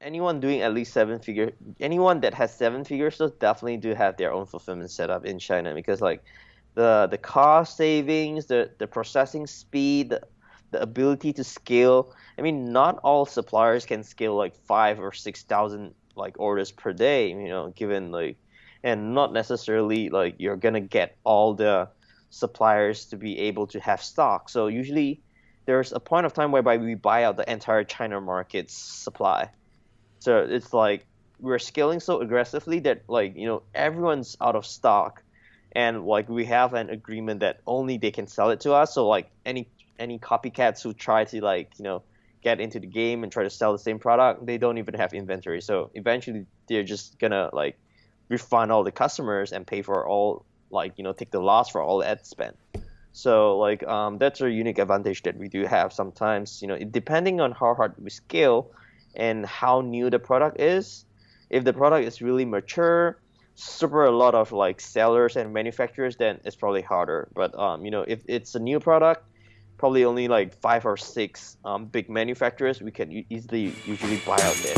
anyone doing at least seven figure, anyone that has seven figures stores definitely do have their own fulfillment setup in China because like the the cost savings, the the processing speed, the, the ability to scale. I mean, not all suppliers can scale like five or six thousand like orders per day. You know, given like, and not necessarily like you're gonna get all the suppliers to be able to have stock. So usually there's a point of time whereby we buy out the entire China market's supply. So it's like we're scaling so aggressively that like you know everyone's out of stock, and like we have an agreement that only they can sell it to us. So like any any copycats who try to like you know get into the game and try to sell the same product, they don't even have inventory. So eventually they're just gonna like refund all the customers and pay for all like you know take the loss for all the ad spend. So like um, that's a unique advantage that we do have sometimes. You know, depending on how hard we scale and how new the product is. If the product is really mature, super a lot of like sellers and manufacturers, then it's probably harder. But um, you know, if it's a new product, probably only like five or six um, big manufacturers we can easily usually buy out there.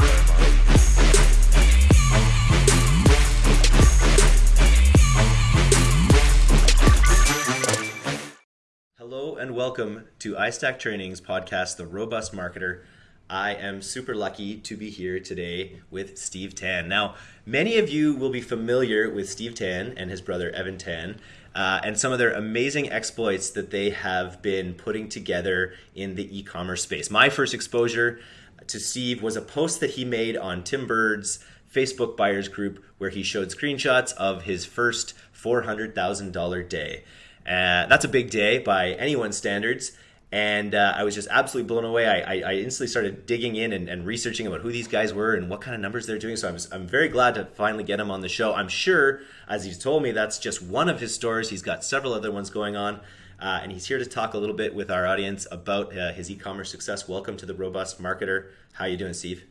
Hello and welcome to iStack Training's podcast, The Robust Marketer. I am super lucky to be here today with Steve Tan. Now, many of you will be familiar with Steve Tan and his brother Evan Tan. Uh, and some of their amazing exploits that they have been putting together in the e-commerce space. My first exposure to Steve was a post that he made on Tim Burd's Facebook buyers group where he showed screenshots of his first $400,000 day. Uh, that's a big day by anyone's standards. And uh, I was just absolutely blown away. I, I, I instantly started digging in and, and, researching about who these guys were and what kind of numbers they're doing. So I'm, I'm very glad to finally get him on the show. I'm sure, as he's told me, that's just one of his stores. He's got several other ones going on. Uh, and he's here to talk a little bit with our audience about uh, his e-commerce success. Welcome to the Robust Marketer. How you doing, Steve?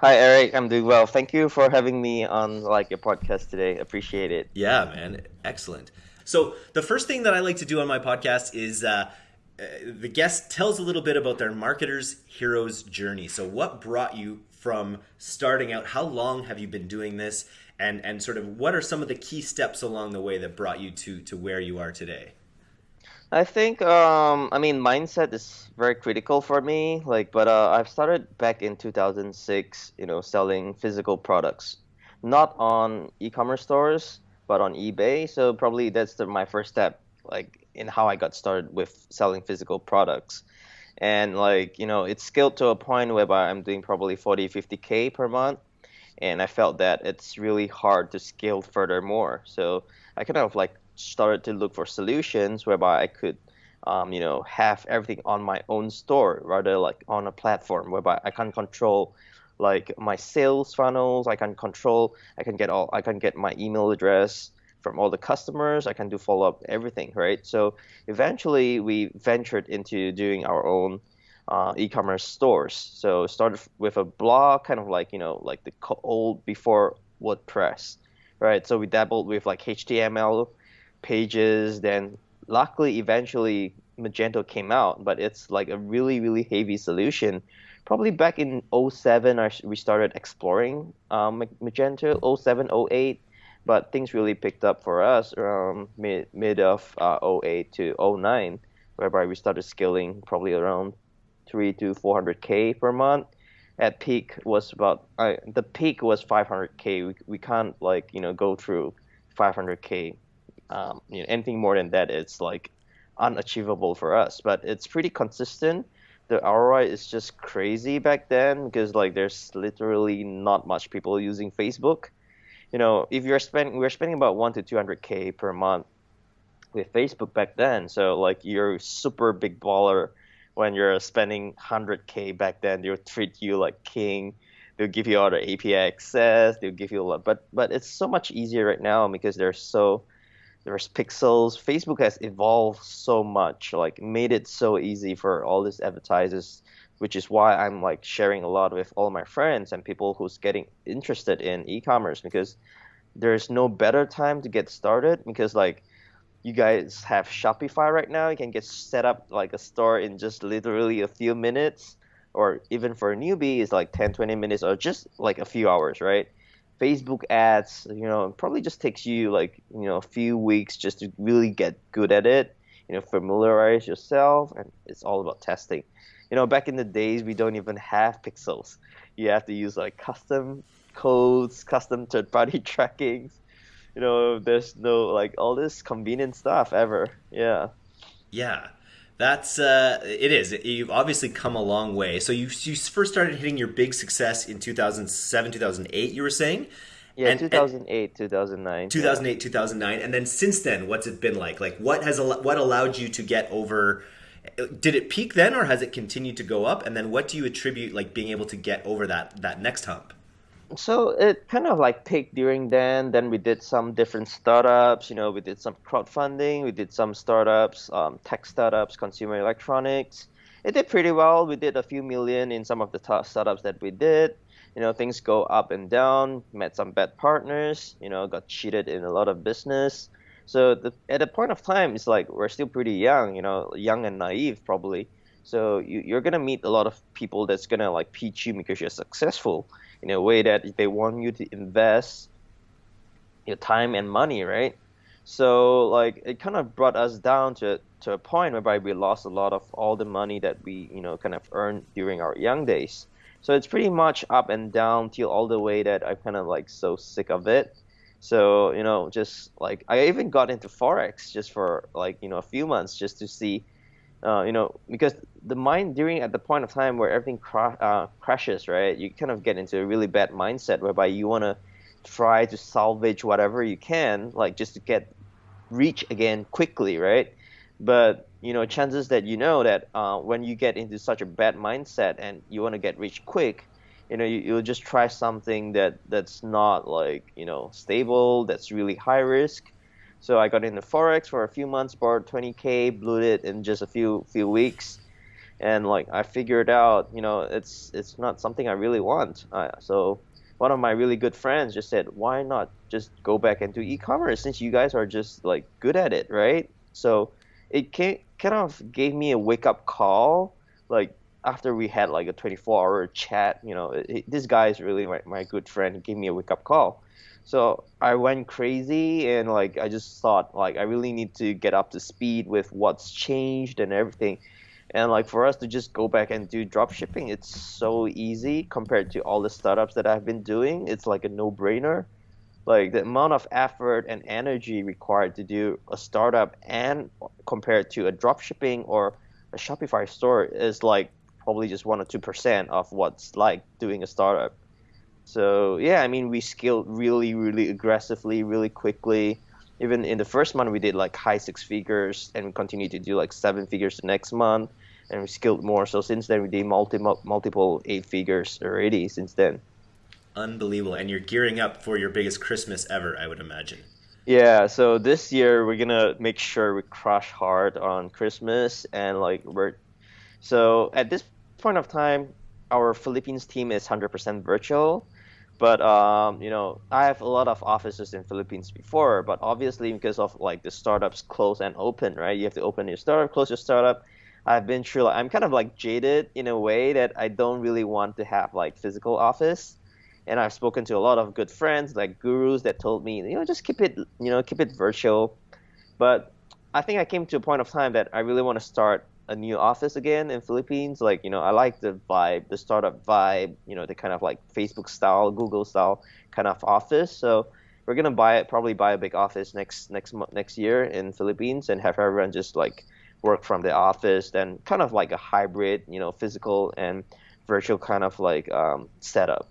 Hi, Eric. I'm doing well. Thank you for having me on like your podcast today. Appreciate it. Yeah, man. Excellent. So the first thing that I like to do on my podcast is uh, the guest tells a little bit about their marketer's hero's journey. So what brought you from starting out? How long have you been doing this? And and sort of what are some of the key steps along the way that brought you to to where you are today? I think um, I mean mindset is very critical for me. Like, but uh, I've started back in 2006. You know, selling physical products, not on e-commerce stores but on eBay. So probably that's the, my first step, like in how I got started with selling physical products. And like you know, it's scaled to a point whereby I'm doing probably 40, 50k per month, and I felt that it's really hard to scale further more. So I kind of like started to look for solutions whereby I could. Um, you know, have everything on my own store rather like on a platform whereby I can control like my sales funnels. I can control. I can get all. I can get my email address from all the customers. I can do follow up everything, right? So eventually we ventured into doing our own uh, e-commerce stores. So started with a blog, kind of like you know like the old before WordPress, right? So we dabbled with like HTML pages. Then luckily, eventually Magento came out, but it's like a really really heavy solution probably back in 07 we started exploring um, Magento 07 08 but things really picked up for us around mid mid of uh, 08 to 09 whereby we started scaling probably around 3 to 400k per month. At peak was about uh, the peak was 500k we, we can't like you know go through 500k um, you know anything more than that it's like unachievable for us but it's pretty consistent. The ROI is just crazy back then because like there's literally not much people using Facebook. You know, if you're spending we're spending about one to two hundred k per month with Facebook back then. So like you're super big baller when you're spending hundred k back then. They'll treat you like king. They'll give you all the API access. They'll give you a lot, but but it's so much easier right now because they're so there's pixels facebook has evolved so much like made it so easy for all these advertisers which is why i'm like sharing a lot with all my friends and people who's getting interested in e-commerce because there's no better time to get started because like you guys have shopify right now. You can get set up like a store in just literally a few minutes or even for a newbie is like 10 20 minutes or just like a few hours right? Facebook ads you know probably just takes you like you know a few weeks just to really get good at it you know familiarize yourself and it's all about testing you know back in the days we don't even have pixels you have to use like custom codes custom third party trackings you know there's no like all this convenient stuff ever yeah yeah that's uh, it is. You've obviously come a long way. So you you first started hitting your big success in 2007, 2008. You were saying. Yeah, and, 2008, and 2009. 2008, yeah. 2009, and then since then, what's it been like? Like, what has what allowed you to get over? Did it peak then, or has it continued to go up? And then, what do you attribute like being able to get over that that next hump? so it kind of like peaked during then. Then we did some different startups. You know, we did some crowdfunding. We did some startups, um, tech startups, consumer electronics. It did pretty well. We did a few million in some of the top startups that we did. You know, things go up and down. Met some bad partners. You know, got cheated in a lot of business. So the, at a point of time, it's like we're still pretty young. You know, young and naive probably. So you, you're gonna meet a lot of people that's gonna like pitch you because you're successful in a way that they want you to invest your time and money, right? So like it kind of brought us down to to a point whereby we lost a lot of all the money that we you know kind of earned during our young days. So it's pretty much up and down till all the way that I'm kind of like so sick of it. So you know just like I even got into forex just for like you know a few months just to see uh, you know, because the mind during at the point of time where everything cra- uh, crashes, right? You kind of get into a really bad mindset whereby you want to try to salvage whatever you can, like just to get reach again quickly, right? But you know, chances that you know that uh, when you get into such a bad mindset and you want to get rich quick, you know, you, you'll just try something that that's not like you know stable, that's really high risk, so I got into forex for a few months, borrowed 20k, blew it in just a few few weeks, and like I figured out, you know, it's it's not something I really want. Uh, so one of my really good friends just said, why not just go back into e-commerce since you guys are just like good at it, right? So it came, kind of gave me a wake up call, like after we had like a 24 hour chat, you know, it, this guy is really my, my good friend. He gave me a wake up call so I went crazy and like I just thought like I really need to get up to speed with what's changed and everything. And like for us to just go back and do drop shipping, it's so easy compared to all the startups that I've been doing. It's like a no-brainer. Like the amount of effort and energy required to do a startup and compared to a drop shipping or a Shopify store is like probably just one or two percent of what's like doing a startup. So yeah, I mean, we scaled really, really aggressively, really quickly. Even in the first month, we did like high six figures, and we continued to do like seven figures the next month, and we scaled more. So since then, we did multi multiple eight figures already. Since then. Unbelievable, and you're gearing up for your biggest Christmas ever, I would imagine. Yeah, so this year we're gonna make sure we crush hard on Christmas, and like we're so at this point of time, our Philippines team is 100% virtual. But um, you know i have a lot of offices in philippines before but obviously because of like the startups close and open right? You have to open your startup close your startup. I've been through like, i'm kind of like jaded in a way that i don't really want to have like physical office. And i've spoken to a lot of good friends like gurus that told me you know just keep it you know keep it virtual. But i think i came to a point of time that i really want to start a new office again in Philippines. Like, you know, I like the vibe, the startup vibe, you know, the kind of like Facebook style, Google style kind of office. So we're gonna buy it, probably buy a big office next next next year in Philippines and have everyone just like work from the office. Then kind of like a hybrid, you know, physical and virtual kind of like um, setup.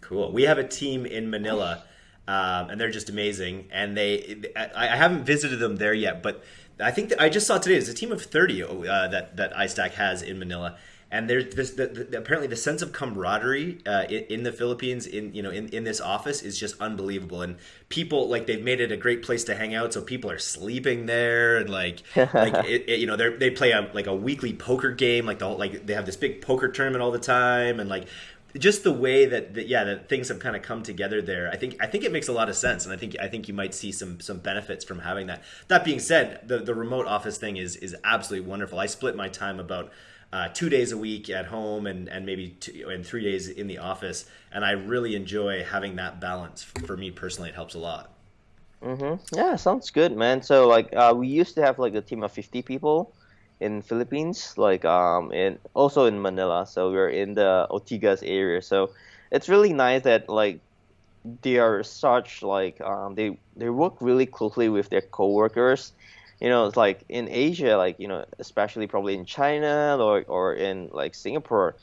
Cool. We have a team in Manila. Um, and they're just amazing. And they, I, I haven't visited them there yet, but I think I just saw today. There's a team of 30 uh, that that iStack has in Manila, and there's this the, the, apparently the sense of camaraderie uh, in, in, the Philippines in you know in, in this office is just unbelievable, and people like they've made it a great place to hang out. So people are sleeping there, and like like it, it, you know they they play a like a weekly poker game, like the whole, like they have this big poker tournament all the time, and like just the way that, that yeah that things have kind of come together there i think i think it makes a lot of sense and i think i think you might see some some benefits from having that that being said the the remote office thing is is absolutely wonderful i split my time about uh, two days a week at home and, and maybe two, and three days in the office. And I really enjoy having that balance. For me personally, it helps a lot. Mm-hmm. Yeah, sounds good, man. So like, uh, we used to have like a team of 50 people in Philippines, like um, in also in Manila. So we're in the Ortigas area. So it's really nice that like they are such like um, they they work really closely with their coworkers you know it's like in asia like you know especially probably in china or, or in like singapore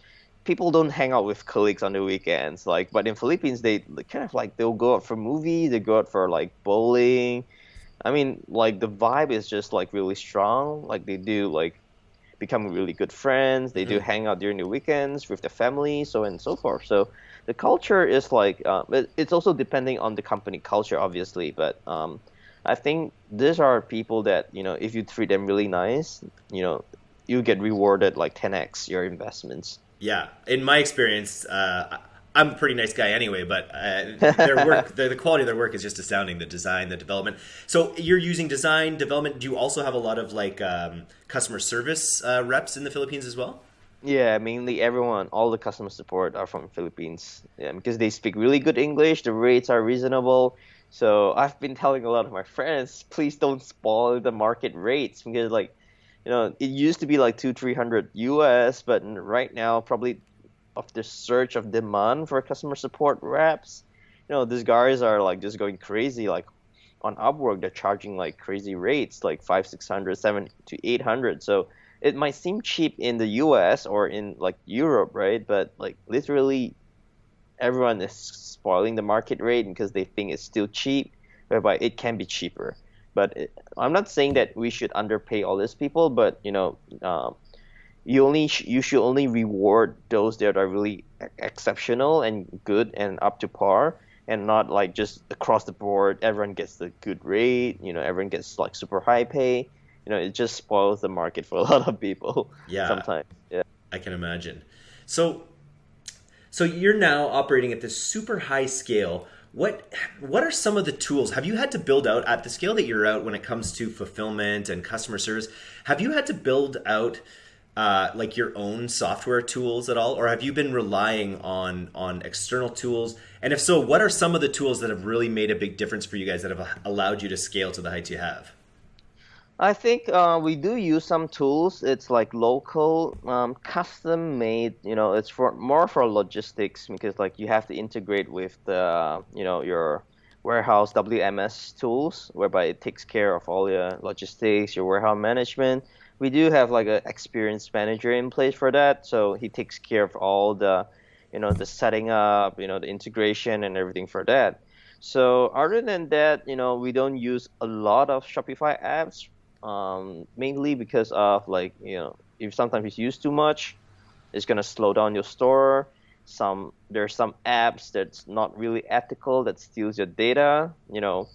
people don't hang out with colleagues on the weekends like but in philippines they kind of like they'll go out for movies they go out for like bowling i mean like the vibe is just like really strong. Like they do like become really good friends. They mm-hmm. do hang out during the weekends with their family so on and so forth. So the culture is like uh, it's also depending on the company culture obviously. But um, I think these are people that you know if you treat them really nice, you know, you get rewarded like 10x your investments. Yeah, in my experience, uh, I'm a pretty nice guy anyway, but uh, their work, the, the, quality of their work is just astounding. The design, the development. So you're using design development. Do you also have a lot of like um, customer service uh, reps in the Philippines as well? Yeah, mainly everyone, all the customer support are from Philippines. Yeah, because they speak really good English. The rates are reasonable so I've been telling a lot of my friends, please don't spoil the market rates because like, you know, it used to be like two, three hundred US, but right now probably of the surge of demand for customer support reps, you know, these guys are like just going crazy. Like on Upwork, they're charging like crazy rates, like five, six hundred, seven to eight hundred. So it might seem cheap in the US or in like Europe, right? But like literally everyone is spoiling the market rate because they think it's still cheap, whereby it can be cheaper. But it, I'm not saying that we should underpay all these people, but you know, um, you only sh- you should only reward those that are really exceptional and good and up to par, and not like just across the board everyone gets the good rate. You know, everyone gets like super high pay. You know, it just spoils the market for a lot of people. Yeah, sometimes. Yeah, I can imagine. So so you're now operating at this super high scale. What what are some of the tools? Have you had to build out at the scale that you're out when it comes to fulfillment and customer service? Have you had to build out uh, like your own software tools at all, or have you been relying on on external tools? And if so, what are some of the tools that have really made a big difference for you guys that have allowed you to scale to the heights you have? I think uh, we do use some tools. It's like local, um, custom made. You know, it's for more for logistics because like you have to integrate with the you know your warehouse WMS tools, whereby it takes care of all your logistics, your warehouse management. We do have like an experienced manager in place for that, so he takes care of all the you know the setting up, you know the integration and everything for that. So other than that, you know, we don't use a lot of Shopify apps um, mainly because of like you know if sometimes it's used too much, it's gonna slow down your store. Some there's some apps that's not really ethical that steals your data, you know.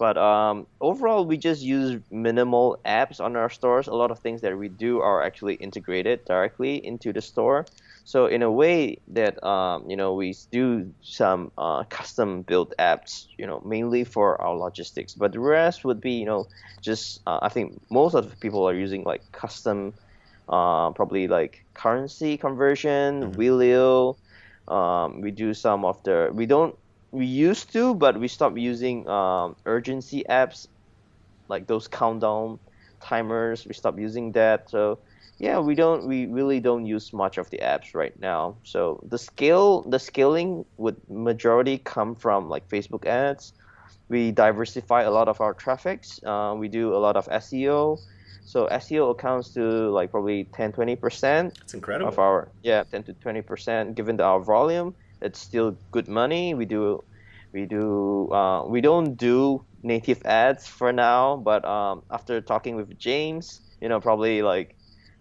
But um, overall, we just use minimal apps on our stores. A lot of things that we do are actually integrated directly into the store. So in a way that um, you know we do some uh, custom built apps, you know, mainly for our logistics. But the rest would be you know just uh, I think most of the people are using like custom, uh, probably like currency conversion, mm-hmm. Wheelio. Um, we do some of the we don't we used to, but we stopped using um, urgency apps like those countdown timers. We stopped using that. So yeah, we don't we really don't use much of the apps right now. So the scale the scaling would majority come from like Facebook ads. We diversify a lot of our traffics. Uh, we do a lot of SEO. So SEO accounts to like probably 10 20 percent. It's incredible. Of our yeah 10 to 20 percent given our volume. It's still good money. We do we do uh, we don't do native ads for now, but um, after talking with James, you know probably like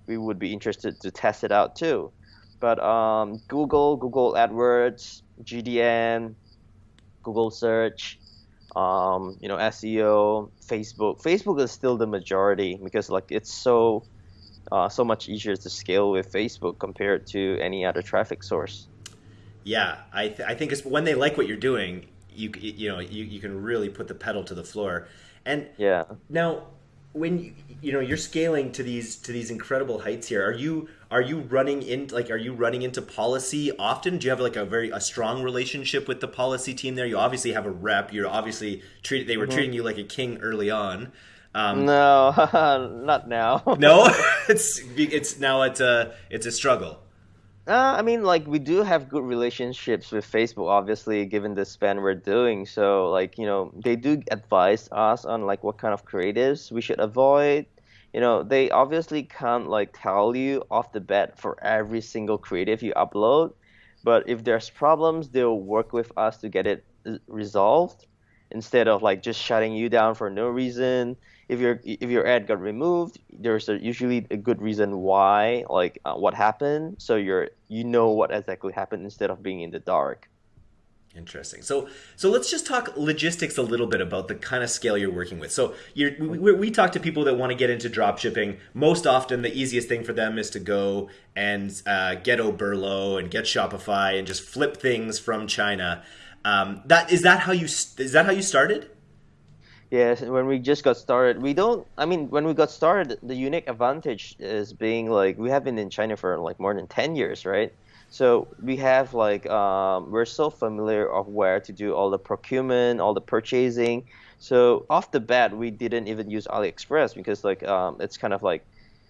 we would be interested to test it out too. But um, Google, Google AdWords, GDN, Google search, um, you know, SEO, Facebook. Facebook is still the majority because like it's so uh, so much easier to scale with Facebook compared to any other traffic source. Yeah, I, th- I think it's when they like what you're doing, you you know you, you can really put the pedal to the floor. And yeah, now when you, you know you're scaling to these to these incredible heights here are you are you running in like are you running into policy often? Do you have like a very a strong relationship with the policy team there? You obviously have a rep. You're obviously treated they were mm-hmm. treating you like a king early on. Um, no not now. No? It's it's now it's a it's a struggle uh, I mean, like we do have good relationships with Facebook, obviously, given the span we're doing. So, like you know, they do advise us on like what kind of creatives we should avoid. You know, they obviously can't like tell you off the bat for every single creative you upload, but if there's problems, they'll work with us to get it uh, resolved instead of like just shutting you down for no reason if your if your ad got removed, there's a, usually a good reason why, like uh, what happened, so you're you know what exactly happened instead of being in the dark. Interesting. So, so let's just talk logistics a little bit about the kind of scale you're working with. So, we, we, we talk to people that want to get into drop shipping. Most often, the easiest thing for them is to go and uh, get Oberlo and get Shopify and just flip things from China. Um, that is that how you is that how you started? Yes, when we just got started, we don't. I mean, when we got started, the unique advantage is being like we have been in China for like more than ten years, right? So we have like um, we're so familiar of where to do all the procurement, all the purchasing. So off the bat, we didn't even use AliExpress because like um, it's kind of like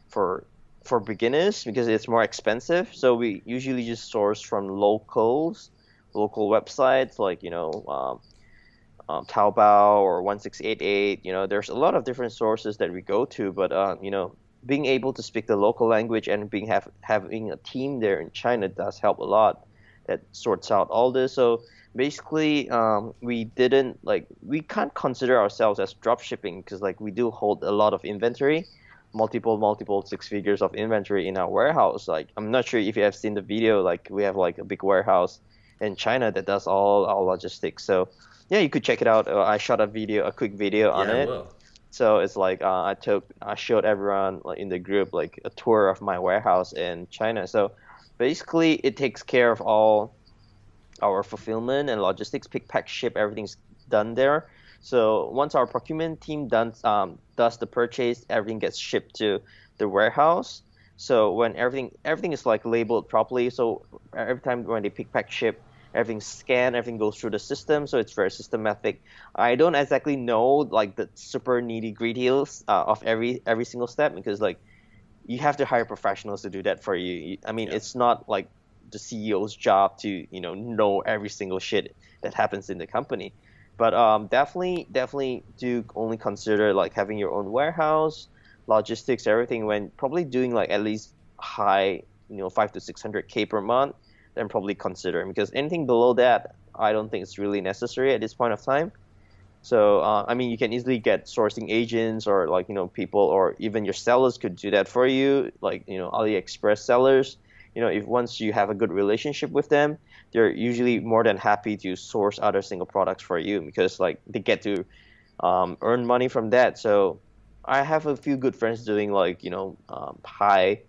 for for beginners because it's more expensive. So we usually just source from locals, local websites like you know. Um, um, Taobao or 1688. You know, there's a lot of different sources that we go to, but uh, you know, being able to speak the local language and being have having a team there in China does help a lot. That sorts out all this. So basically, um, we didn't like we can't consider ourselves as drop shipping because like we do hold a lot of inventory multiple multiple six figures of inventory in our warehouse like i'm not sure if you have seen the video like we have like a big warehouse in china that does all our logistics so yeah, you could check it out. Uh, I shot a video, a quick video on yeah, it. So it's like uh, I took, I showed everyone like, in the group like a tour of my warehouse in China. So basically, it takes care of all our fulfillment and logistics, pick, pack, ship, everything's done there. So once our procurement team does um, does the purchase, everything gets shipped to the warehouse. So when everything everything is like labeled properly, so every time when they pick, pack, ship, everything's scanned, everything goes through the system, so it's very systematic. I don't exactly know like the super needy gritties uh, of every every single step because like you have to hire professionals to do that for you. I mean, yeah. it's not like the CEO's job to you know know every single shit that happens in the company. But um, definitely, definitely do only consider like having your own warehouse, logistics, everything when probably doing like at least high, you know, five to six hundred k per month then probably consider because anything below that, I don't think it's really necessary at this point of time. So uh, I mean, you can easily get sourcing agents or like you know people or even your sellers could do that for you, like you know AliExpress sellers. You know, if once you have a good relationship with them, they're usually more than happy to source other single products for you because like they get to um, earn money from that. So I have a few good friends doing like you know um, high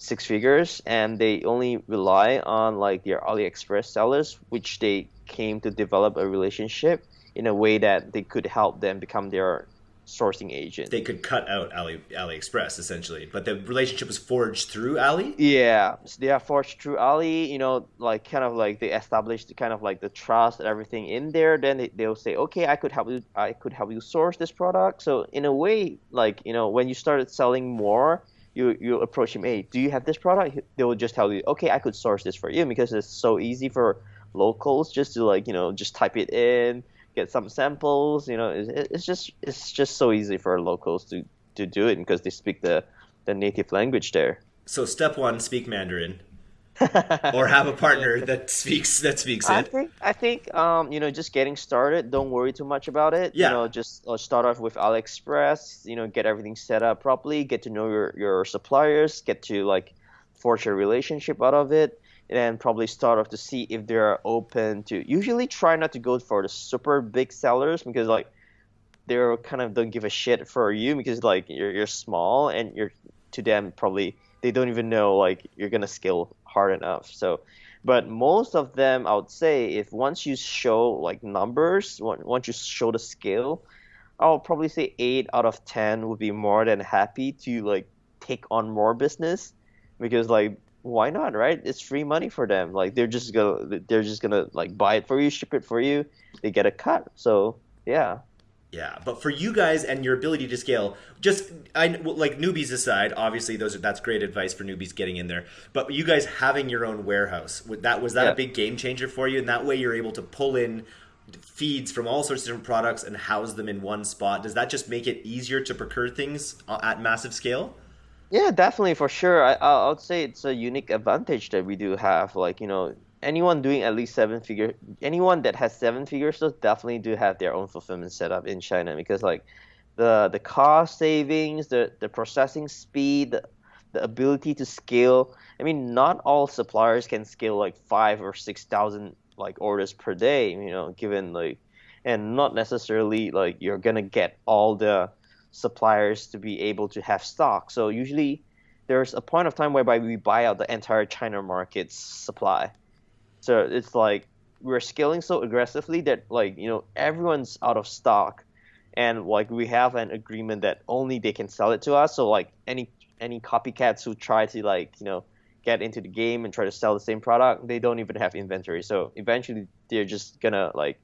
six figures and they only rely on like their AliExpress sellers, which they came to develop a relationship in a way that they could help them become their sourcing agent. They could cut out Ali AliExpress essentially, but the relationship was forged through Ali. Yeah, they are forged through Ali. You know, like kind of like they established kind of like the trust and everything in there. Then they, they'll say, okay, I could help you. I could help you source this product. So in a way, like you know, when you started selling more, you you approach him, hey, do you have this product? They will just tell you, okay, I could source this for you because it's so easy for locals just to like you know just type it in, get some samples. You know, it's, it's just it's just so easy for locals to to do it because they speak the the native language there. So step one, speak Mandarin. or have a partner that speaks that speaks it. I think I think um, you know just getting started. Don't worry too much about it. Yeah. You know, just uh, start off with AliExpress. You know, get everything set up properly. Get to know your your suppliers. Get to like forge a relationship out of it, and probably start off to see if they're open to. Usually, try not to go for the super big sellers because like they're kind of don't give a shit for you because like you're you're small and you're to them probably they don't even know like you're gonna scale hard enough. So, but most of them, I would say, if once you show like numbers, once you show the scale, I'll probably say eight out of ten would be more than happy to like take on more business. Because like why not right? It's free money for them. Like they're just gonna they're just gonna like buy it for you ship it for you. They get a cut. So yeah yeah, but for you guys and your ability to scale, just I like newbies aside, obviously those are, that's great advice for newbies getting in there. But you guys having your own warehouse, that was that yeah. a big game changer for you? And that way you're able to pull in feeds from all sorts of different products and house them in one spot. Does that just make it easier to procure things uh, at massive scale? Yeah, definitely for sure. I I would say it's a unique advantage that we do have. Like you know, anyone doing at least seven figure, anyone that has seven figures, those definitely do have their own fulfillment setup in China because like the the cost savings, the the processing speed, the, the ability to scale. I mean, not all suppliers can scale like five or six thousand like orders per day. You know, given like, and not necessarily like you're gonna get all the suppliers to be able to have stock. So usually there's a point of time whereby we buy out the entire China market's supply. So it's like we're scaling so aggressively that like you know everyone's out of stock, and like we have an agreement that only they can sell it to us. So like any any copycats who try to like you know get into the game and try to sell the same product, they don't even have inventory. So eventually they're just gonna like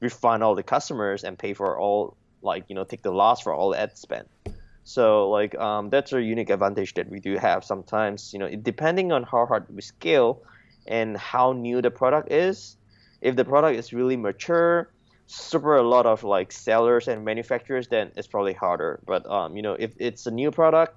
refund all the customers and pay for all like you know take the loss for all the ad spend. So like um, that's a unique advantage that we do have. Sometimes you know depending on how hard we scale and how new the product is. If the product is really mature, super a lot of like sellers and manufacturers, then it's probably harder. But um, you know if it's a new product,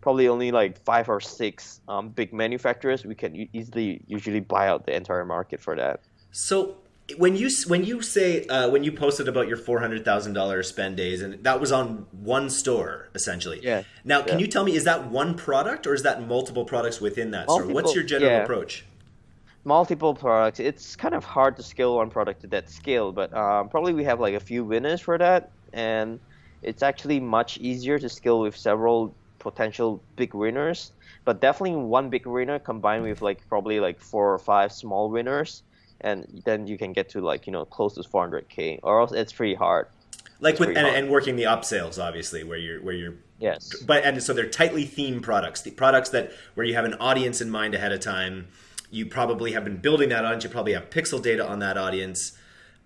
probably only like five or six um, big manufacturers, we can easily usually buy out the entire market for that. So when you when you say uh, when you posted about your four hundred thousand dollars spend days, and that was on one store essentially. Yeah. Now, can yeah. you tell me is that one product or is that multiple products within that multiple, store? What's your general yeah. approach? Multiple products. It's kind of hard to scale one product to that scale, but um, probably we have like a few winners for that, and it's actually much easier to scale with several potential big winners. But definitely one big winner combined with like probably like four or five small winners and then you can get to like you know close to 400k or else it's pretty hard like it's with and, and, working the upsales obviously where you're where you're yes but and so they're tightly themed products the products that where you have an audience in mind ahead of time you probably have been building that audience you probably have pixel data on that audience.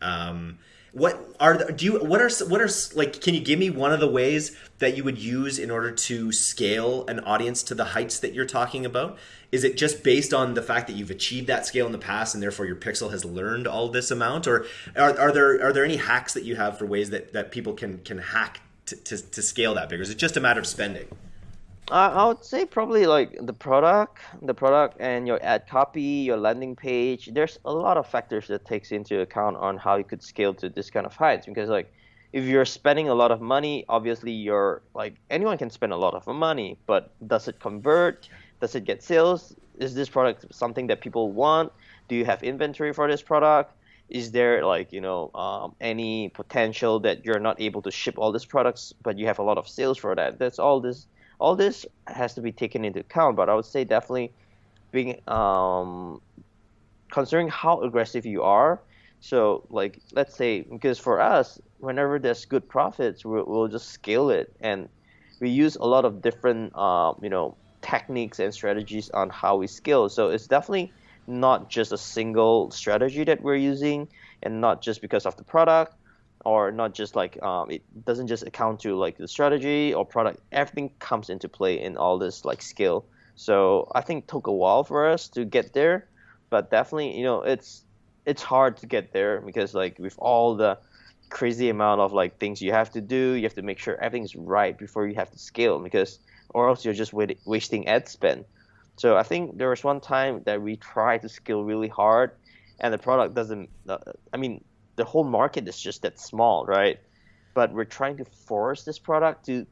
Um, what are the, do you what are what are like can you give me one of the ways that you would use in order to scale an audience to the heights that you're talking about? Is it just based on the fact that you've achieved that scale in the past and therefore your pixel has learned all this amount? Or are, are there are there any hacks that you have for ways that that people can can hack to, to, to scale that bigger? Is it just a matter of spending I would say probably like the product, the product and your ad copy, your landing page. There's a lot of factors that takes into account on how you could scale to this kind of heights. Because like, if you're spending a lot of money, obviously you're like anyone can spend a lot of money, but does it convert? Does it get sales? Is this product something that people want? Do you have inventory for this product? Is there like you know um, any potential that you're not able to ship all these products, but you have a lot of sales for that? That's all this all this has to be taken into account. But I would say definitely being um, considering how aggressive you are. So like let's say because for us, whenever there's good profits, we'll, we'll just scale it, and we use a lot of different uh, you know techniques and strategies on how we scale. So it's definitely not just a single strategy that we're using, and not just because of the product or not just like um, it doesn't just account to like the strategy or product. Everything comes into play in all this like skill so i think took a while for us to get there but definitely you know it's it's hard to get there because like with all the crazy amount of like things you have to do you have to make sure everything's right before you have to scale because or else you're just wait- wasting ad spend. So i think there was one time that we tried to scale really hard and the product doesn't uh, i mean the whole market is just that small, right? But we're trying to force this product to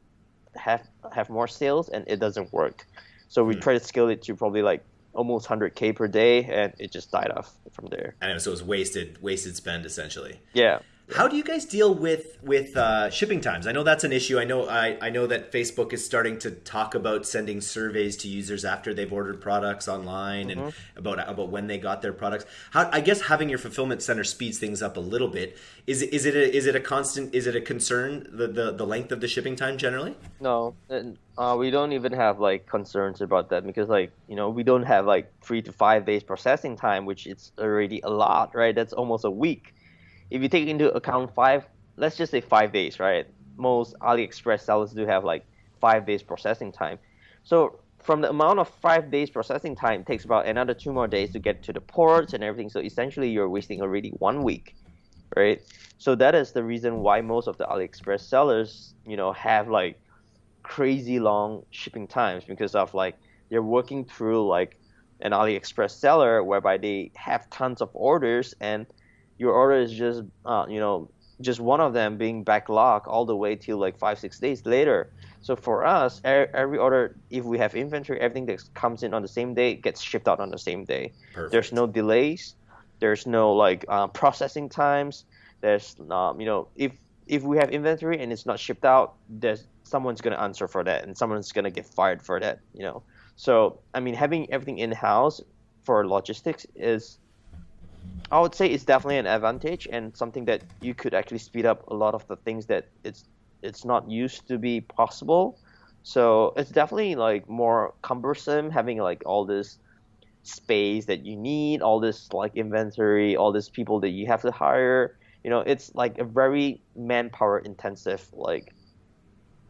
have have more sales, and it doesn't work. So we mm. try to scale it to probably like almost 100k per day, and it just died off from there. And so it was wasted wasted spend essentially. Yeah. How do you guys deal with with uh, shipping times? I know that's an issue. I know I, I know that Facebook is starting to talk about sending surveys to users after they've ordered products online mm-hmm. and about about when they got their products. How I guess having your fulfillment center speeds things up a little bit. Is it is it a, is it a constant? Is it a concern the, the the length of the shipping time generally? No, uh, we don't even have like concerns about that because like you know we don't have like three to five days processing time, which is already a lot, right? That's almost a week if you take into account five, let's just say five days, right? Most AliExpress sellers do have like five days processing time. So from the amount of five days processing time, it takes about another two more days to get to the ports and everything. So essentially, you're wasting already one week, right? So that is the reason why most of the AliExpress sellers, you know, have like crazy long shipping times because of like they're working through like an AliExpress seller whereby they have tons of orders and your order is just uh, you know just one of them being backlogged all the way till like five six days later. So for us every order if we have inventory everything that comes in on the same day gets shipped out on the same day. Perfect. there's no delays. There's no like uh, processing times. There's um, you know if if we have inventory and it's not shipped out there's someone's going to answer for that and someone's going to get fired for that you know. So i mean having everything in house for logistics is I would say it's definitely an advantage and something that you could actually speed up a lot of the things that it's it's not used to be possible. So it's definitely like more cumbersome having like all this space that you need, all this like inventory, all these people that you have to hire. You know, it's like a very manpower intensive like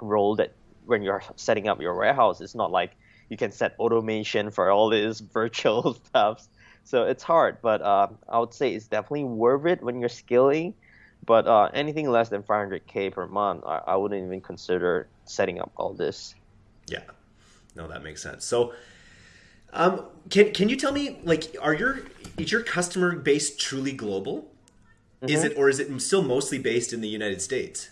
role that when you're setting up your warehouse, it's not like you can set automation for all this virtual stuff so it's hard, but uh, I would say it's definitely worth it when you're scaling. But uh, anything less than 500k per month, I, I wouldn't even consider setting up all this. Yeah, no, that makes sense. So, um, can can you tell me like, are your is your customer base truly global? Mm-hmm. Is it or is it still mostly based in the United States?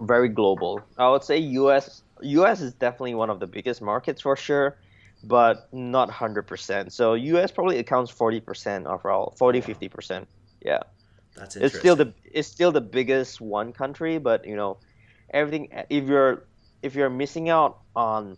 Very global. I would say U.S. U.S. is definitely one of the biggest markets for sure but not 100%. So US probably accounts 40% overall, 40 50%. Yeah. That's interesting. It's still the it's still the biggest one country, but you know, everything if you're if you're missing out on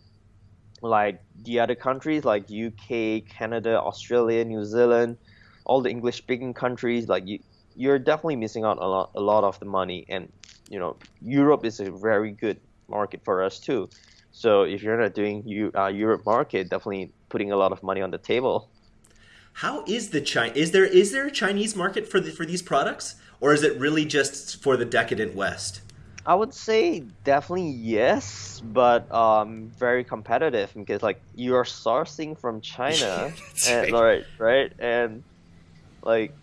like the other countries like UK, Canada, Australia, New Zealand, all the English speaking countries like you you're definitely missing out a lot a lot of the money and you know, Europe is a very good market for us too. So if you're not doing you uh, Europe market, definitely putting a lot of money on the table. How is the China? Is there is there a Chinese market for the, for these products, or is it really just for the decadent West? I would say definitely yes, but um, very competitive because like you're sourcing from China, and, right. right, right, and like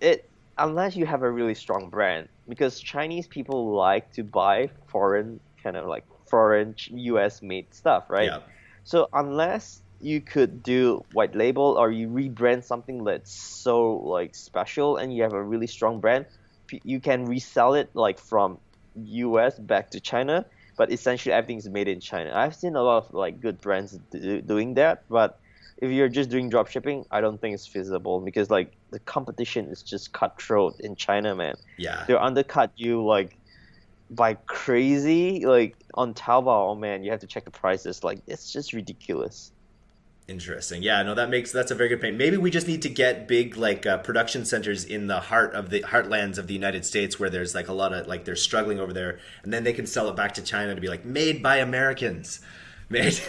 it unless you have a really strong brand because Chinese people like to buy foreign kind of like foreign US made stuff, right? Yeah. So unless you could do white label or you rebrand something that's so like special and you have a really strong brand, you can resell it like from US back to China, but essentially everything is made in China. I've seen a lot of like good brands do, doing that, but if you're just doing drop shipping, I don't think it's feasible because like the competition is just cutthroat in China, man. Yeah. They'll undercut you like by crazy like on Taobao. Oh man, you have to check the prices. Like it's just ridiculous. Interesting. Yeah, no, that makes that's a very good point. Maybe we just need to get big like uh, production centers in the heart of the heartlands of the United States where there's like a lot of like they're struggling over there, and then they can sell it back to China to be like made by Americans. Made.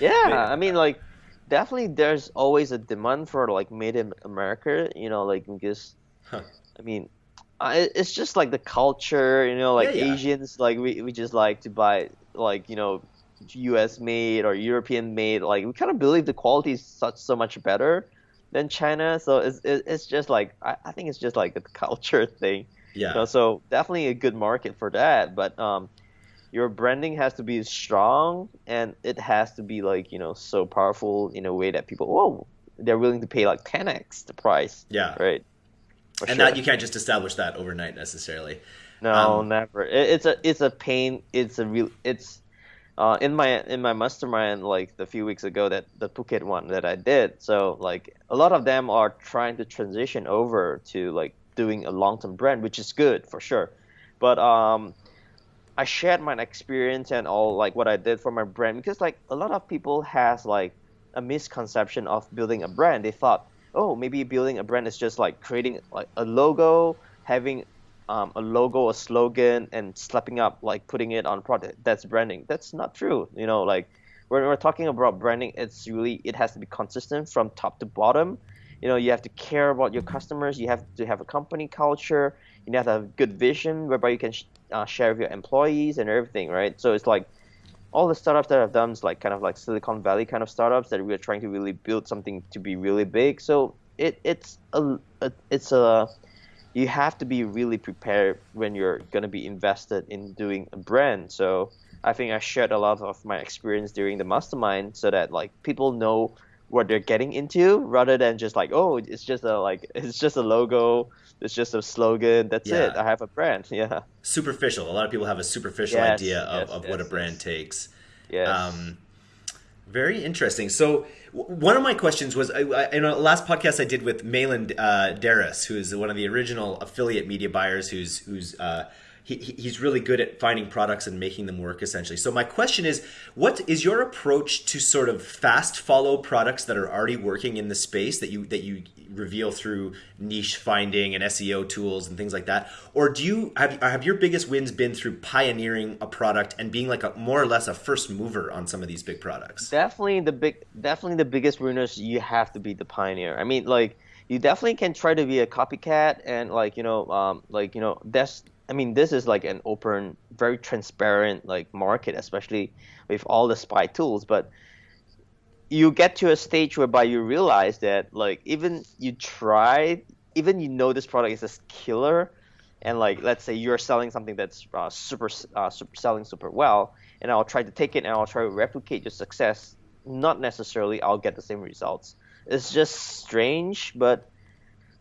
yeah. Made, I mean, like definitely there's always a demand for like made in America. You know, like because huh. I mean uh, it's just like the culture, you know, like yeah, yeah. Asians, like we, we just like to buy like you know, U.S. made or European made. Like we kind of believe the quality is such so much better than China. So it's it's just like I, I think it's just like a culture thing. Yeah. You know, so definitely a good market for that, but um, your branding has to be strong and it has to be like you know so powerful in a way that people oh they're willing to pay like 10x the price. Yeah. Right and sure. that you can't just establish that overnight necessarily. No, um, never. It, it's a it's a pain. It's a real. It's uh, in my in my mastermind like the few weeks ago that the Phuket one that I did. So like a lot of them are trying to transition over to like doing a long term brand, which is good for sure. But um, I shared my experience and all like what I did for my brand because like a lot of people has like a misconception of building a brand. They thought, oh, maybe building a brand is just like creating like a logo, having um, a logo, a slogan, and slapping up like putting it on product. That's branding. That's not true. You know, like when we're talking about branding, it's really it has to be consistent from top to bottom. You know, you have to care about your customers. You have to have a company culture. You have to have a good vision whereby you can sh- uh, share with your employees and everything, right? So it's like all the startups that I've done is like kind of like Silicon Valley kind of startups that we're trying to really build something to be really big. So it it's a, it's a you have to be really prepared when you're gonna be invested in doing a brand. So I think I shared a lot of my experience during the mastermind so that like people know what they're getting into rather than just like oh it's just a like it's just a logo it's just a slogan that's Yeah. it i have a brand yeah Superficial. A lot of people have a superficial Yes, idea of, yes, of what a brand yes. takes. yes Um, very interesting. So w- one of my questions was I, I, in a last podcast I did with Malin uh, Darris, who is one of the original affiliate media buyers, who's who's uh, he, he- he's really good at finding products and making them work essentially. So my question is, what is your approach to sort of fast follow products that are already working in the space that you that you reveal through niche finding and SEO tools and things like that, or do you have have your biggest wins been through pioneering a product and being like a more or less a first mover on some of these big products? definitely the big definitely the biggest winners you have to be the pioneer i mean like you definitely can try to be a copycat and like you know um like you know that's i mean this is like an open very transparent like market especially with all the spy tools but you get to a stage whereby you realize that like even you try even you know this product is a killer and like let's say you're selling something that's uh, super, uh, super selling super well and i'll try to take it and i'll try to replicate your success not necessarily i'll get the same results. It's just strange but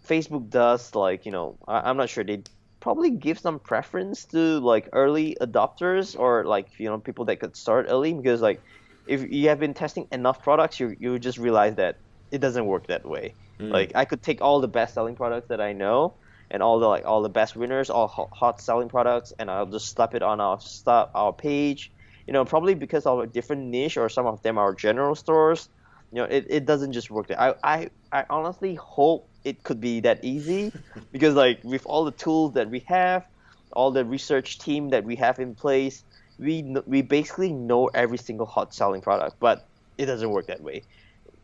facebook does like you know I, i'm not sure they probably give some preference to like early adopters or like you know people that could start early because like if you have been testing enough products you you just realize that it doesn't work that way. Mm. Like i could take all the best selling products that i know and all the like all the best winners all hot, hot selling products and i'll just slap it on our stuff our page. You know probably because of a different niche or some of them are general stores you know it, it doesn't just work there I, I i honestly hope it could be that easy because like with all the tools that we have all the research team that we have in place we we basically know every single hot selling product but it doesn't work that way.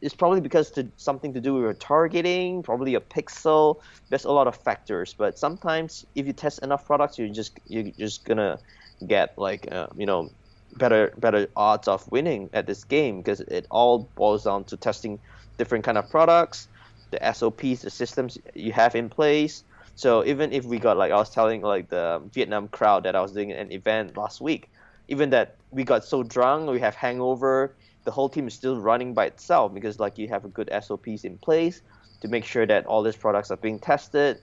It's probably because to something to do with your targeting probably a pixel there's a lot of factors but sometimes if you test enough products you're just you're just gonna get like uh, you know better better odds of winning at this game because it all boils down to testing different kind of products the sops the systems you have in place so even if we got like i was telling like the vietnam crowd that i was doing an event last week even that we got so drunk we have hangover the whole team is still running by itself because like you have a good sops in place to make sure that all these products are being tested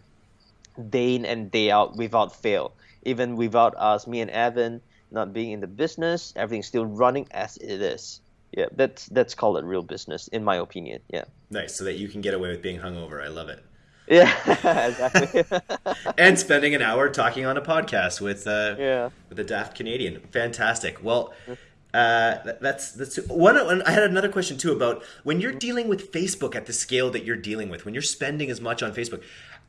day in and day out without fail. Even without us, me and Evan not being in the business, everything's still running as it is. Yeah, that's that's called a real business, in my opinion. Yeah. Nice, so that you can get away with being hungover. I love it. Yeah, exactly. And spending an hour talking on a podcast with uh, yeah. with a daft Canadian. Fantastic. Well, uh, that- that's that's one. I had another question too about when you're dealing with Facebook at the scale that you're dealing with. When you're spending as much on Facebook,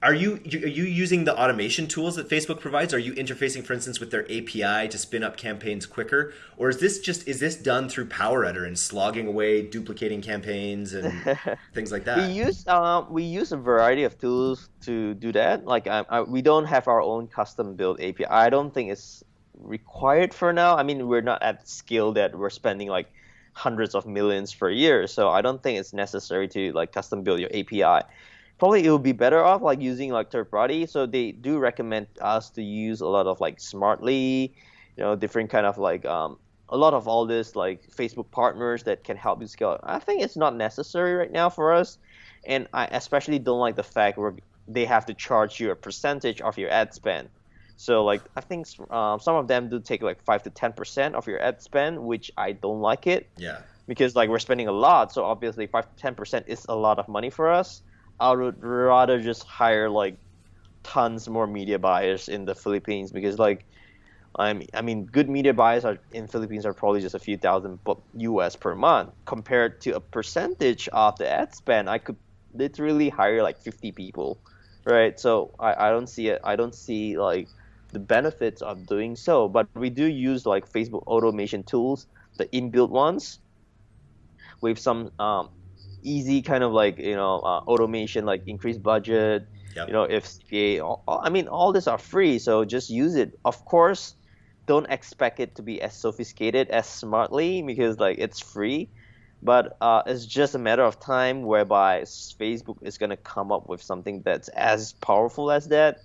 are you are you using the automation tools that Facebook provides? Are you interfacing, for instance, with their API to spin up campaigns quicker, or is this just is this done through Power Editor and slogging away, duplicating campaigns and things like that? We use um, we use a variety of tools to do that. Like I, I, we don't have our own custom built API. I don't think it's required for now. I mean, we're not at scale that we're spending like hundreds of millions per year. So I don't think it's necessary to like custom build your API. Probably it would be better off like using like third party. So they do recommend us to use a lot of like Smartly, you know, different kind of like um, a lot of all this like Facebook partners that can help you scale. I think it's not necessary right now for us, and I especially don't like the fact where they have to charge you a percentage of your ad spend. So like I think um, some of them do take like five to ten percent of your ad spend, which I don't like it Yeah. because like we're spending a lot. So obviously five to ten percent is a lot of money for us. I would rather just hire like tons more media buyers in the Philippines because like I'm, I mean, good media buyers are in Philippines are probably just a few thousand US per month compared to a percentage of the ad spend. I could literally hire like 50 people, right? So I, I don't see it. I don't see like the benefits of doing so. But we do use like Facebook automation tools, the inbuilt ones, with some um, easy kind of like you know uh, automation, like increased budget. Yep. You know, if CPA, all, I mean, all this are free, so just use it. Of course, don't expect it to be as sophisticated as smartly because like it's free but uh, it's just a matter of time whereby facebook is going to come up with something that's as powerful as that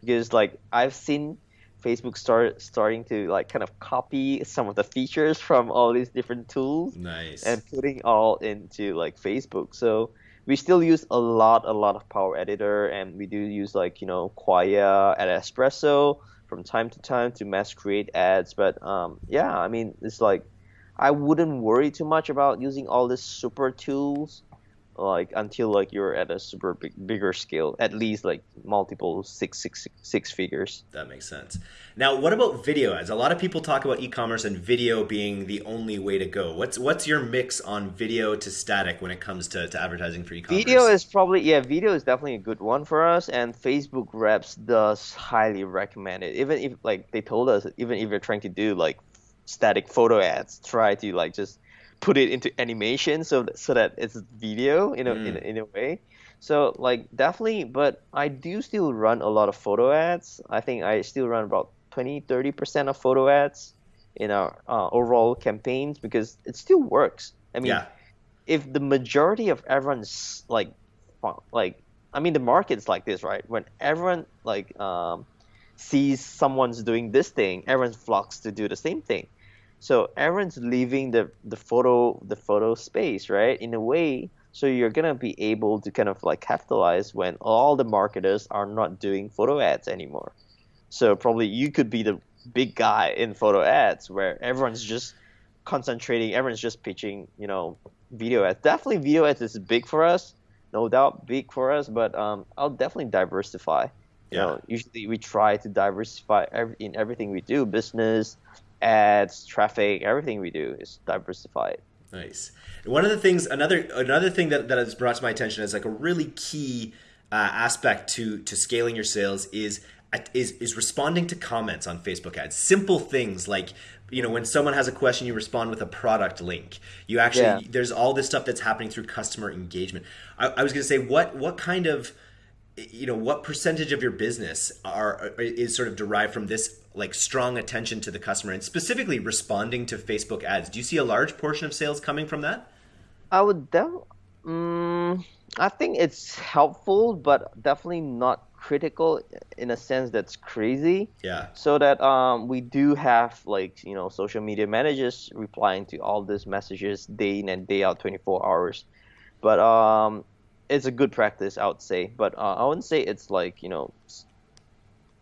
because like i've seen facebook start starting to like kind of copy some of the features from all these different tools nice. and putting all into like facebook. So we still use a lot a lot of power editor and we do use like you know Qwaya at espresso from time to time to mass create ads. But um, yeah, I mean, it's like I wouldn't worry too much about using all these super tools like until like you're at a super big, bigger scale at least like multiple six six six figures. That makes sense. Now what about video ads? A lot of people talk about e-commerce and video being the only way to go. What's what's your mix on video to static when it comes to, to advertising for e-commerce? Video is probably yeah video is definitely a good one for us and facebook reps does highly recommend it. Even if like they told us even if you're trying to do like static photo ads try to like just put it into animation so that, so that it's video in a, mm. in, in a way so like definitely but i do still run a lot of photo ads i think i still run about 20 30% of photo ads in our uh, overall campaigns because it still works i mean yeah. if the majority of everyone's like like i mean the market's like this right when everyone like um, sees someone's doing this thing everyone flocks to do the same thing so everyone's leaving the the photo the photo space, right? In a way, so you're gonna be able to kind of like capitalize when all the marketers are not doing photo ads anymore. So probably you could be the big guy in photo ads where everyone's just concentrating, everyone's just pitching, you know, video ads. Definitely video ads is big for us, no doubt big for us, but um, I'll definitely diversify. You yeah. know, usually we try to diversify every, in everything we do, business, ads, traffic, everything we do is diversified. Nice. One of the things, another another thing that, that has brought to my attention as like a really key uh, aspect to to scaling your sales is is is responding to comments on Facebook ads. Simple things like you know when someone has a question, you respond with a product link. You actually yeah. there's all this stuff that's happening through customer engagement. I, I was going to say what what kind of you know what percentage of your business are is sort of derived from this like strong attention to the customer and specifically responding to Facebook ads. Do you see a large portion of sales coming from that? I would def- um, I think it's helpful, but definitely not critical in a sense that's crazy. Yeah. So that um, we do have like you know social media managers replying to all these messages day in and day out, 24 hours. But um, it's a good practice, I would say. But uh, I wouldn't say it's like you know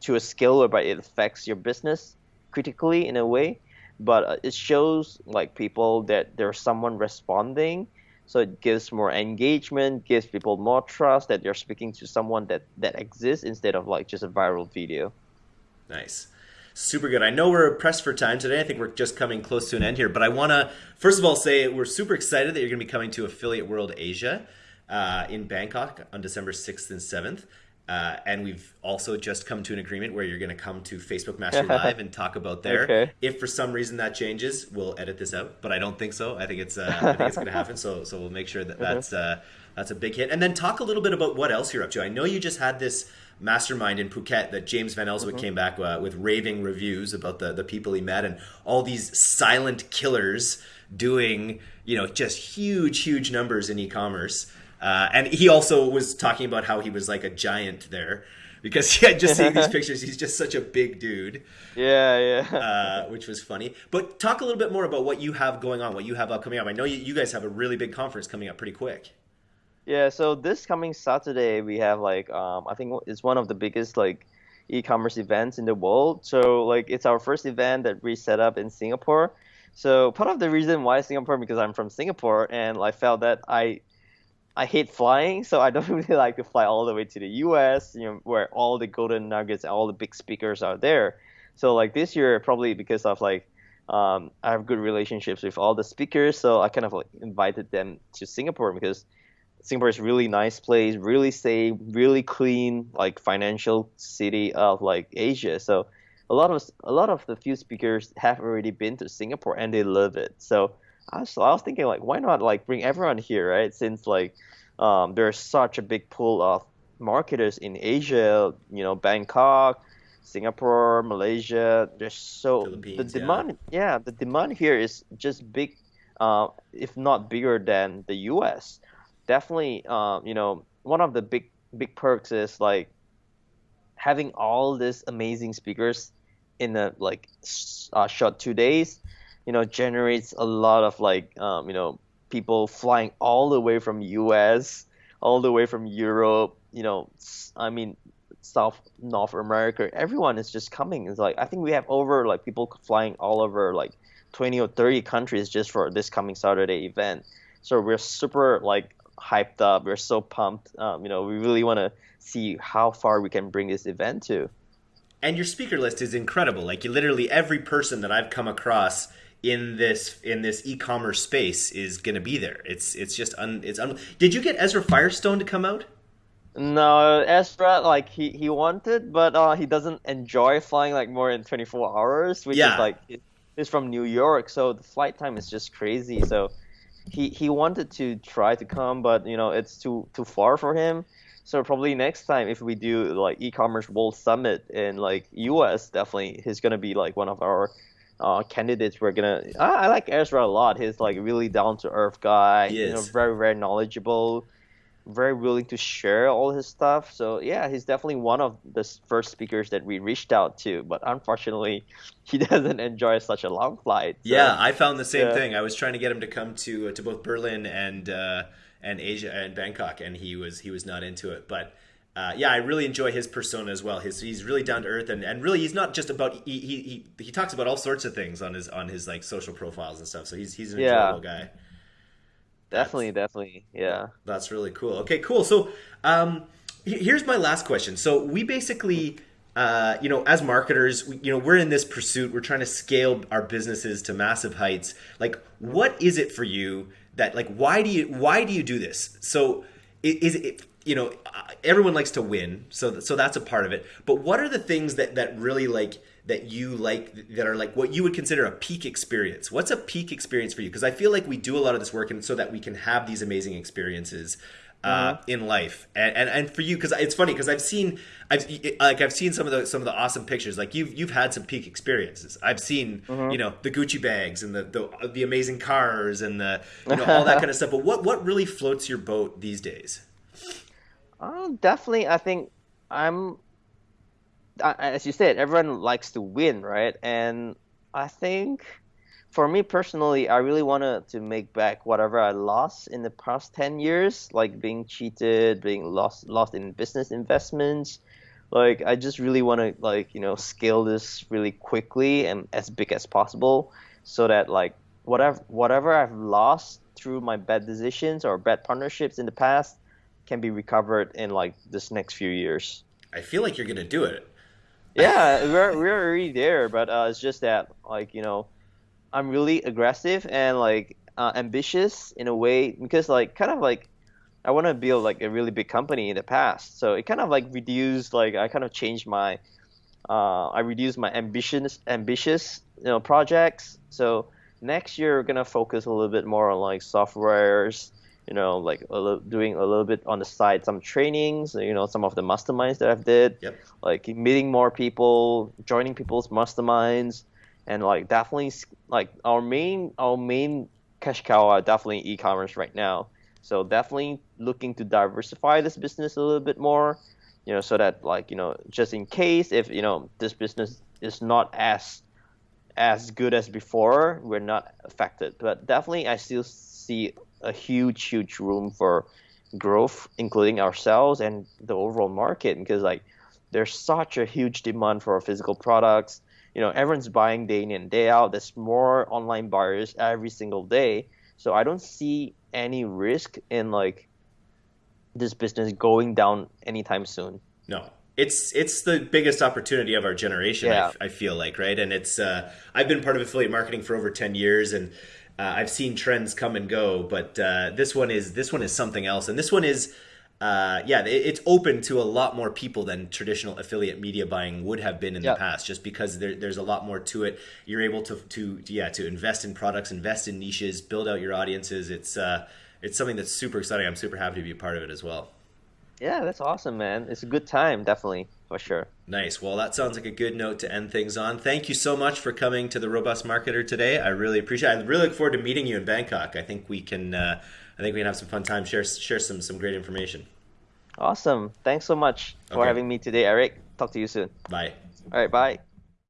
to a scale whereby it affects your business critically in a way. But uh, it shows like people that there's someone responding, so it gives more engagement, gives people more trust that you're speaking to someone that that exists instead of like just a viral video. Nice. Super good. I know we're pressed for time today. I think we're just coming close to an end here, but I want to first of all say we're super excited that you're going to be coming to Affiliate World Asia uh, in Bangkok on December 6th and 7th. Uh, and we've also just come to an agreement where you're going to come to Facebook Mastery Live and talk about there. Okay. If for some reason that changes, we'll edit this out, but I don't think so. I think it's uh, I think it's going to happen. So so we'll make sure that that's uh, that's a big hit. And then talk a little bit about what else you're up to. I know you just had this mastermind in Phuket that James Van Elswyk mm-hmm. came back uh, with raving reviews about the the people he met and all these silent killers doing you know just huge huge numbers in e-commerce. Uh, and he also was talking about how he was like a giant there because he had just seen these pictures. He's just such a big dude. Yeah, yeah. Uh, which was funny. But talk a little bit more about what you have going on, what you have up coming up. I know you, you guys have a really big conference coming up pretty quick. Yeah, so this coming Saturday we have like um, I think it's one of the biggest like e-commerce events in the world. So like it's our first event that we set up in Singapore. So part of the reason why Singapore because I'm from Singapore and I felt that I I hate flying, so I don't really like to fly all the way to the U.S. You know, where all the golden nuggets, and all the big speakers are there. So like this year, probably because of like um, I have good relationships with all the speakers, so I kind of like invited them to Singapore because Singapore is really nice place, really safe, really clean, like financial city of like Asia. So a lot of a lot of the few speakers have already been to Singapore and they love it. So I was, I was thinking like why not like bring everyone here, right? Since like um, there's such a big pool of marketers in Asia, you know, Bangkok, Singapore, Malaysia. There's so the demand, yeah. yeah. the demand here is just big, uh, if not bigger than the U.S. Definitely, uh, you know, one of the big big perks is like having all these amazing speakers in a like uh, short two days. You know, generates a lot of like um, you know people flying all the way from U.S. all the way from Europe. You know, I mean South North America, everyone is just coming. It's like I think we have over like people flying all over like 20 or 30 countries just for this coming Saturday event. So we're super like hyped up. We're so pumped. Um, you know, we really want to see how far we can bring this event to. And your speaker list is incredible. Like you literally every person that I've come across in this in this e-commerce space is going to be there. It's it's just un, it's un, Did you get Ezra Firestone to come out? No, Ezra like he, he wanted, but uh, he doesn't enjoy flying like more than 24 hours, which yeah. is like he's from New York, so the flight time is just crazy. So he he wanted to try to come, but you know it's too too far for him. So probably next time if we do like e-commerce world summit in like US, definitely he's gonna be like one of our uh, candidates. We're gonna I, I like Ezra a lot. He's like really down to earth guy. He is. You know, very very knowledgeable very willing to share all his stuff. So yeah, he's definitely one of the first speakers that we reached out to. But unfortunately, he doesn't enjoy such a long flight. So, yeah, I found the same yeah. thing. I was trying to get him to come to uh, to both Berlin and uh, and Asia and Bangkok, and he was he was not into it. But uh, yeah, I really enjoy his persona as well. His he's really down to earth, and, and really he's not just about he, he he talks about all sorts of things on his on his like social profiles and stuff. So he's he's an yeah. enjoyable guy. Definitely, that's, definitely, yeah. That's really cool. Okay, cool. So, um, here's my last question. So we basically, uh, you know, as marketers, we, you know, we're in this pursuit. We're trying to scale our businesses to massive heights. Like, what is it for you that, like, why do you why do you do this? So, is it you know, uh, everyone likes to win, so so that's a part of it. But what are the things that that really like? that you like that are like what you would consider a peak experience what's a peak experience for you because i feel like we do a lot of this work and so that we can have these amazing experiences uh, mm-hmm. in life and, and and for you because it's funny because i've seen i've like i've seen some of the some of the awesome pictures like you've you've had some peak experiences i've seen mm-hmm. you know the gucci bags and the, the the amazing cars and the you know all that kind of stuff but what what really floats your boat these days uh, definitely i think i'm as you said, everyone likes to win, right? And I think for me personally, I really wanted to make back whatever I lost in the past 10 years, like being cheated, being lost lost in business investments. Like I just really want to like, you know, scale this really quickly and as big as possible so that like whatever whatever I've lost through my bad decisions or bad partnerships in the past can be recovered in like this next few years. I feel like you're going to do it yeah, we're we're already there, but uh, it's just that like you know, I'm really aggressive and like uh, ambitious in a way because like kind of like I want to build like a really big company in the past, so it kind of like reduced like I kind of changed my uh, I reduced my ambitious ambitious you know projects. So next year we're gonna focus a little bit more on like softwares you know, like a little, doing a little bit on the side, some trainings, you know, some of the masterminds that I've did, yep. like meeting more people, joining people's masterminds, and like definitely like our main our main cash cow are definitely e-commerce right now. So definitely looking to diversify this business a little bit more, you know, so that like you know just in case if you know this business is not as as good as before, we're not affected. But definitely, I still see a huge, huge room for growth, including ourselves and the overall market, because like there's such a huge demand for physical products. You know, everyone's buying day in and day out. There's more online buyers every single day. So I don't see any risk in like this business going down anytime soon. No, it's it's the biggest opportunity of our generation. Yeah. I, I feel like right, and it's uh, I've been part of affiliate marketing for over ten years, and uh, I've seen trends come and go, but uh, this one is this one is something else, and this one is. Uh, yeah, it, it's open to a lot more people than traditional affiliate media buying would have been in yep. the past, just because there, there's a lot more to it. You're able to, to, yeah, to invest in products, invest in niches, build out your audiences. It's, uh, it's something that's super exciting. I'm super happy to be a part of it as well. Yeah, that's awesome, man. It's a good time, definitely, for sure. Nice. Well, that sounds like a good note to end things on. Thank you so much for coming to the Robust Marketer today. I really appreciate. it. I really look forward to meeting you in Bangkok. I think we can. Uh, I think we can have some fun time. Share share some some great information. Awesome. Thanks so much for okay. having me today, Eric. Talk to you soon. Bye. All right. Bye.